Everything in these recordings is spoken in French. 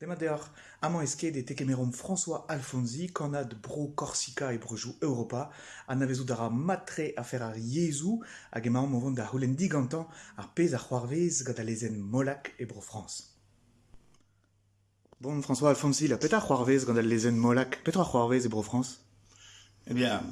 Demadeor, amant esquet des tekemerom François Alfonsi, canad bro Corsica et brojou Europa, an avezou dara matre a fer ar Yezu, hag emaon movon da houlen digantan ar pez ar c'hoarvez gant a lezen Molac et bro France. Bon, François Alfonsi, la petra c'hoarvez gant a lezen Molac, petra c'hoarvez et bro France Eh bien,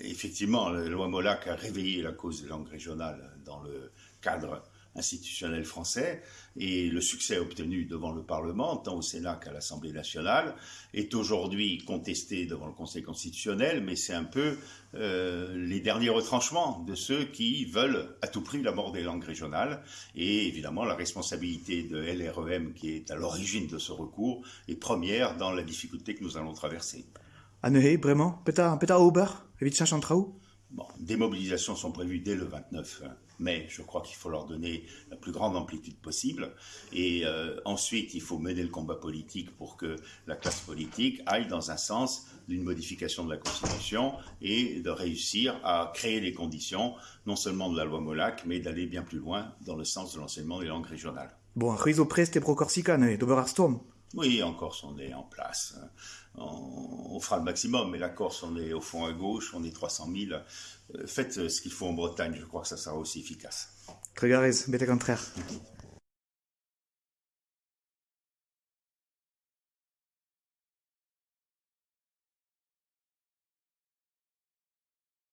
effectivement, la loi Molac a réveillé la cause des langues régionales dans le cadre institutionnel français et le succès obtenu devant le Parlement, tant au Sénat qu'à l'Assemblée nationale, est aujourd'hui contesté devant le Conseil constitutionnel, mais c'est un peu euh, les derniers retranchements de ceux qui veulent à tout prix la mort des langues régionales. Et évidemment, la responsabilité de LREM, qui est à l'origine de ce recours, est première dans la difficulté que nous allons traverser. Anehé, vraiment Peta, peta chantraou? Bon, des mobilisations sont prévues dès le 29 mai. Je crois qu'il faut leur donner la plus grande amplitude possible. Et euh, ensuite, il faut mener le combat politique pour que la classe politique aille dans un sens d'une modification de la Constitution et de réussir à créer les conditions, non seulement de la loi Molac, mais d'aller bien plus loin dans le sens de l'enseignement des langues régionales. Bon, rizo prest Oui, en Corse, on est en place. On, on fera le maximum, mais la Corse, on est au fond à gauche, on est 300 000. Euh, Faites euh, ce qu'il faut en Bretagne, je crois que ça sera aussi efficace. Bete contraire.